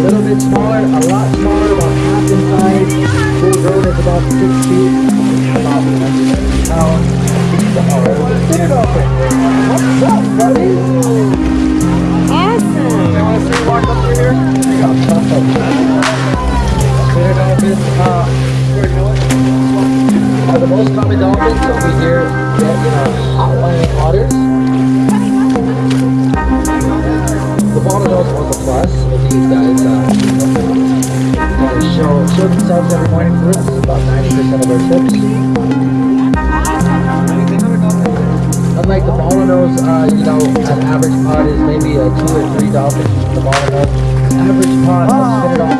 A little bit smaller, a lot smaller, about half in size. Full grown is about six feet, about 170 pounds. Get it open. What's up, buddy? Awesome. You want to see walk up through here? You got tough the most common dolphins over here that you know outlying waters. The bottlenose was a plus. If you use show show themselves every morning for us. About 90% of our trips. Unlike the bottlenose, uh, you know, an average pod is maybe a two or three dolphins. The bottlenose, average pod of spinner dolphins is